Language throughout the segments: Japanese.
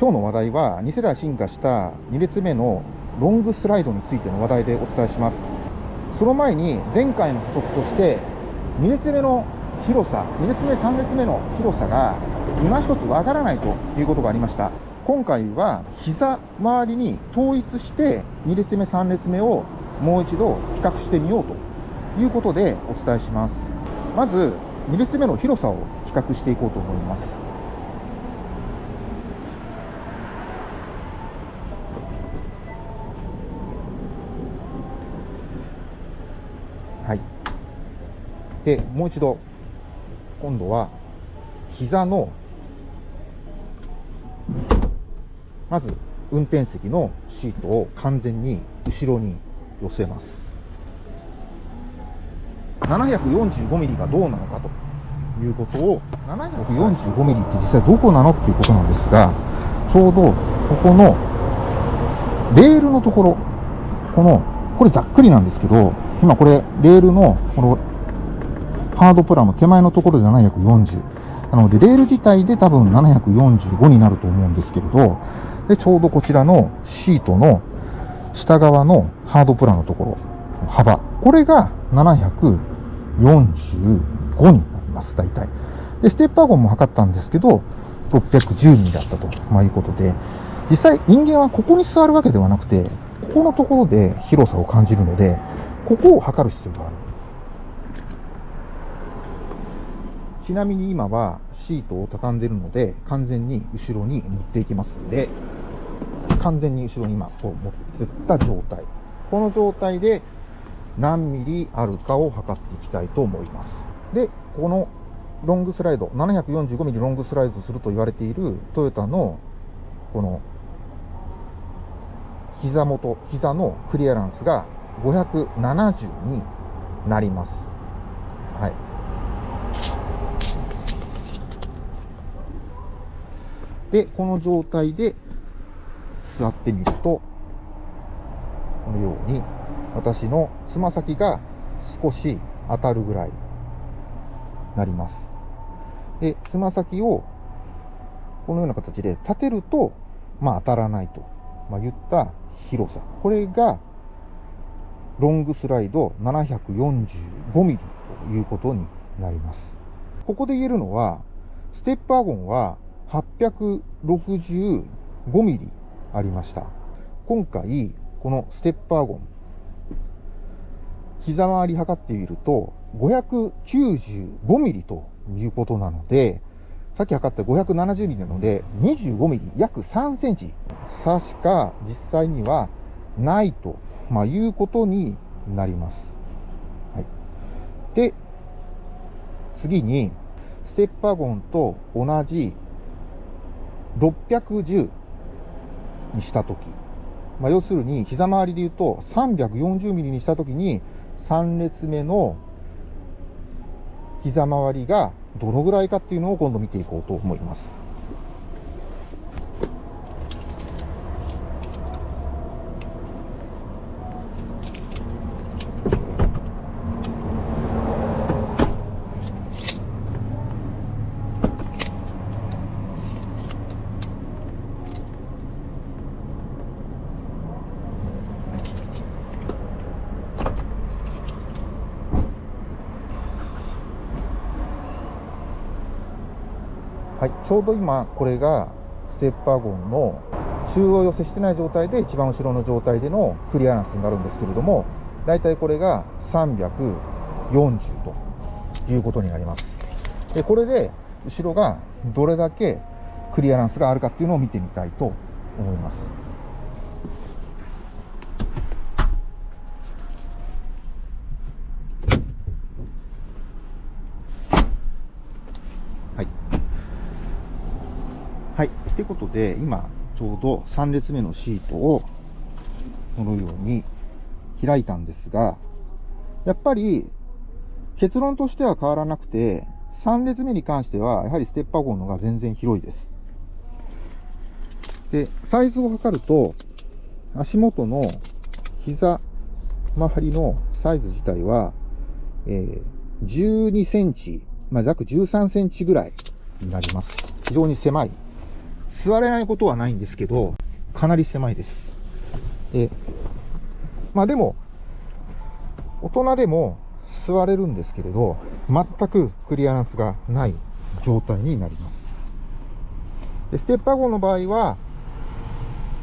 今日の話題は2世代進化した2列目のロングスライドについての話題でお伝えします。その前に前回の補足として2列目の広さ2列目3列目の広さが今一つわからないということがありました。今回は膝周りに統一して2列目3列目をもう一度比較してみようということでお伝えします。まず2列目の広さを比較していこうと思いますはいでもう一度今度は膝のまず運転席のシートを完全に後ろに寄せます。745ミリがどうなのかということを745ミリって実際どこなのっていうことなんですがちょうどここのレールのところこのこれざっくりなんですけど今これレールのこのハードプラの手前のところで740なのでレール自体で多分745になると思うんですけれどでちょうどこちらのシートの下側のハードプラのところ幅。これが745になります大体。でステッパーゴンも測ったんですけど610ミリだったと、まあ、いうことで。実際人間はここに座るわけではなくてここのところで広さを感じるのでここを測る必要がある。ちなみに今はシートを畳んでるので完全に後ろに持っていきますんで完全に後ろに今こう持っていった状態。この状態で何ミリあるかを測っていきたいと思います。でこのロングスライド745ミリロングスライドすると言われているトヨタのこの膝元膝のクリアランスが570になります。はい。で、この状態で座ってみると、このように私のつま先が少し当たるぐらいなります。で、つま先をこのような形で立てると、まあ当たらないと、まあ、言った広さ。これがロングスライド745ミリということになります。ここで言えるのは、ステップワゴンは865ミリありました。今回、このステッパーゴン、膝回り測ってみると、595ミリということなので、さっき測った570ミリなので、25ミリ、約3センチ差しか実際にはないと、まあ、いうことになります。はい、で、次に、ステッパーゴンと同じ610にしたとき、まあ、要するに膝周りで言うと340ミリにした時に3列目の膝周りがどのぐらいかっていうのを今度見ていこうと思います。ちょうど今これがステッパーゴンの中央寄せしてない状態で一番後ろの状態でのクリアランスになるんですけれども大体これが340ということになります。でこれで後ろがどれだけクリアランスがあるかっていうのを見てみたいと思います。はい。ということで、今、ちょうど3列目のシートを、このように開いたんですが、やっぱり、結論としては変わらなくて、3列目に関しては、やはりステッパーゴンのが全然広いです。で、サイズを測ると、足元の膝周りのサイズ自体は、えー、12センチ、まあ、約13センチぐらいになります。非常に狭い座れないことはないんですけど、かなり狭いです。で、まあでも、大人でも座れるんですけれど、全くクリアランスがない状態になります。でステップワゴンの場合は、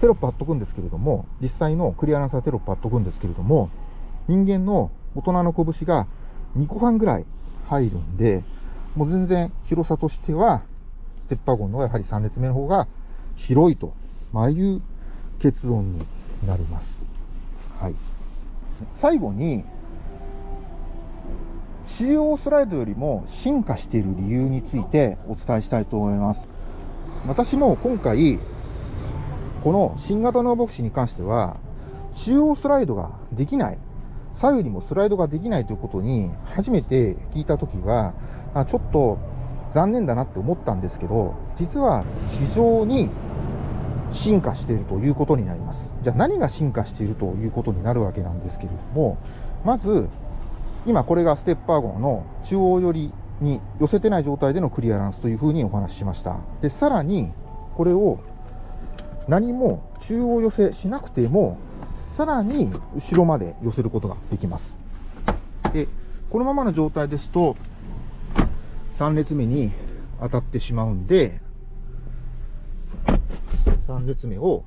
テロップ貼っとくんですけれども、実際のクリアランスはテロップ貼っとくんですけれども、人間の大人の拳が2個半ぐらい入るんで、もう全然広さとしては、ステップワゴンのやはり3列目の方が広いと、まあ、いう結論になります。はい。最後に、中央スライドよりも進化している理由についてお伝えしたいと思います。私も今回、この新型のボクシに関しては、中央スライドができない、左右にもスライドができないということに初めて聞いたときは、ちょっと残念だなって思ったんですけど、実は非常に進化しているということになります。じゃあ何が進化しているということになるわけなんですけれども、まず、今これがステップワゴンの中央寄りに寄せてない状態でのクリアランスというふうにお話ししました。で、さらにこれを何も中央寄せしなくても、さらに後ろまで寄せることができます。で、このままの状態ですと、3列目に当たってしまうんで、3列目を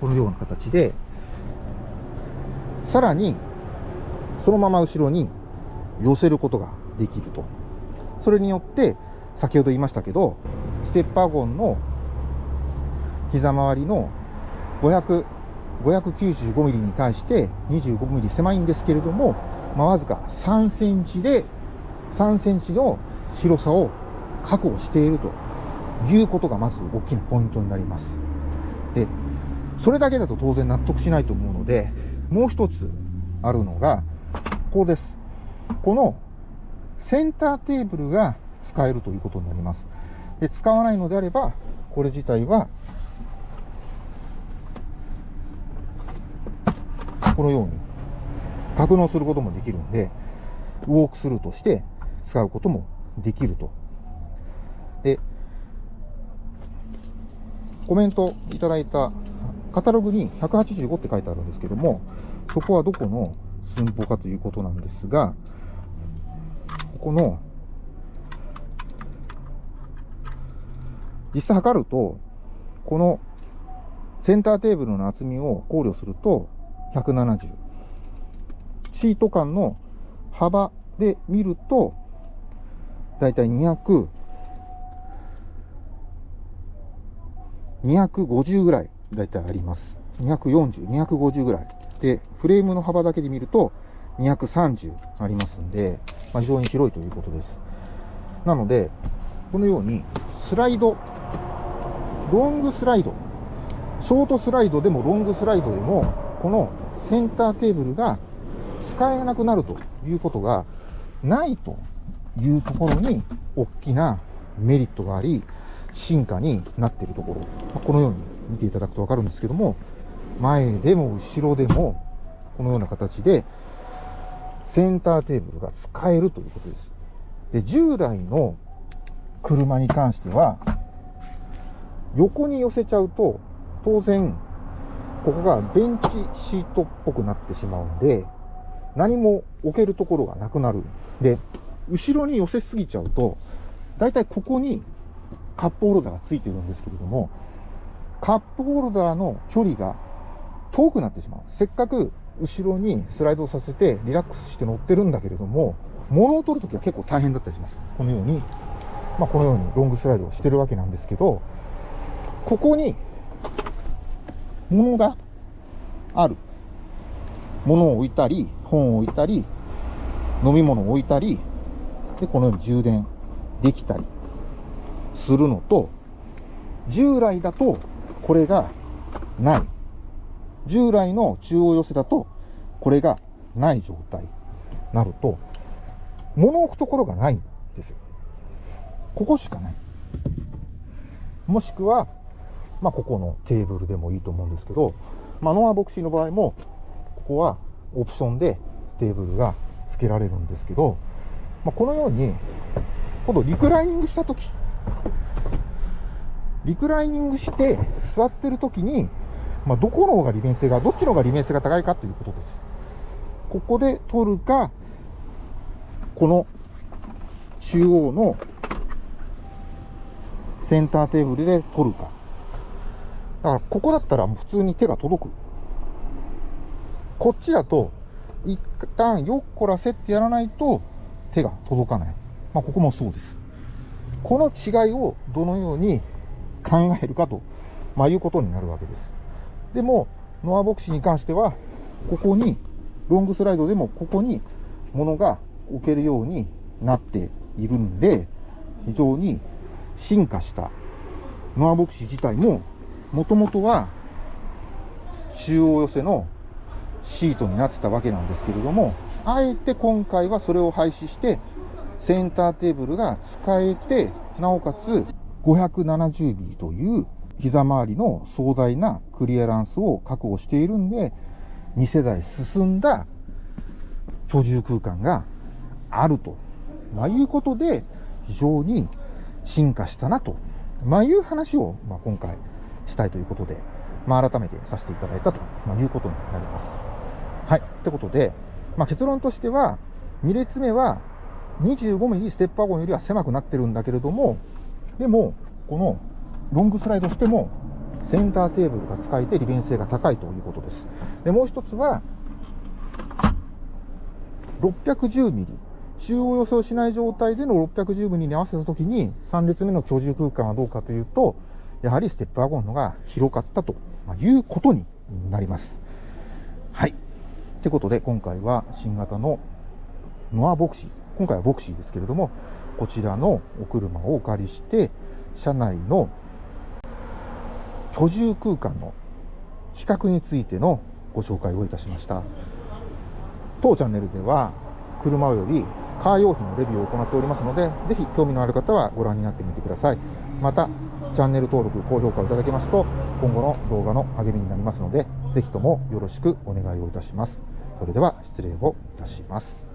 このような形で、さらに、そのまま後ろに寄せることができると。それによって、先ほど言いましたけど、ステッパーゴンの膝周りの500、595ミリに対して25ミリ狭いんですけれども、まあ、わずか3センチで、3センチの広さを確保しているということがまず大きなポイントになります。で、それだけだと当然納得しないと思うので、もう一つあるのが、こうです。このセンターテーブルが使えるということになります。で、使わないのであれば、これ自体は、このように格納することもできるんで、ウォークスルーとして使うこともできると。で、コメントいただいたカタログに185って書いてあるんですけども、そこはどこの寸法かということなんですが、この、実際測ると、このセンターテーブルの厚みを考慮すると170。シート間の幅で見ると、だいたい200、250ぐらいだいたいあります。240、250ぐらい。で、フレームの幅だけで見ると230ありますんで、まあ、非常に広いということです。なので、このようにスライド、ロングスライド、ショートスライドでもロングスライドでも、このセンターテーブルが使えなくなるということがないというところに大きなメリットがあり、進化になっているところ、まこのように見ていただくと分かるんですけども、前でも後ろでも、このような形で、センターテーブルが使えるということです。で、従来の車に関しては、横に寄せちゃうと、当然、ここがベンチシートっぽくなってしまうんで、何も置けるところがなくなる。で、後ろに寄せすぎちゃうと、だいたいここにカップホルダーがついてるんですけれども、カップホルダーの距離が遠くなってしまう。せっかく後ろにスライドさせてリラックスして乗ってるんだけれども、物を取るときは結構大変だったりします。このように、まあ、このようにロングスライドをしてるわけなんですけど、ここに物がある。物を置いたり、本を置いたり、飲み物を置いたり、で、このように充電できたりするのと、従来だとこれがない。従来の中央寄せだと、これがない状態になると、物置くところがないんですよ。ここしかない。もしくは、まあ、ここのテーブルでもいいと思うんですけど、まあ、ノアボクシーの場合も、ここはオプションでテーブルが付けられるんですけど、まあ、このように、今度リクライニングしたとき、リクライニングして座ってるときに、まあ、どこの方が利便性が、どっちの方が利便性が高いかということです。ここで取るか、この中央のセンターテーブルで取るか。だからここだったら普通に手が届く。こっちだと、一旦よっこらせってやらないと手が届かない。まあ、ここもそうです。この違いをどのように考えるかと、まあ、いうことになるわけです。でも、ノアボクシーに関しては、ここに、ロングスライドでもここに物が置けるようになっているんで、非常に進化したノアボクシー自体も、もともとは中央寄せのシートになってたわけなんですけれども、あえて今回はそれを廃止して、センターテーブルが使えて、なおかつ570ミリという膝周りの壮大なクリアランスを確保しているんで、2世代進んだ居住空間があると、まあ、いうことで、非常に進化したなと、まあ、いう話を、まあ、今回したいということで、まあ、改めてさせていただいたと、まいうことになります。はい。ってことで、まあ、結論としては、2列目は 25mm ステップワゴンよりは狭くなってるんだけれども、でも、このロングスライドしても、センターテーブルが使えて利便性が高いということです。で、もう一つは、610ミリ。中央予想しない状態での610ミリに合わせたときに、3列目の居住空間はどうかというと、やはりステップワゴンのが広かったということになります。はい。ってことで、今回は新型のノアボクシー。今回はボクシーですけれども、こちらのお車をお借りして、車内の居住空間の比較についてのご紹介をいたしました。当チャンネルでは、車よりカー用品のレビューを行っておりますので、ぜひ興味のある方はご覧になってみてください。また、チャンネル登録、高評価をいただけますと、今後の動画の励みになりますので、ぜひともよろしくお願いをいたします。それでは失礼をいたします。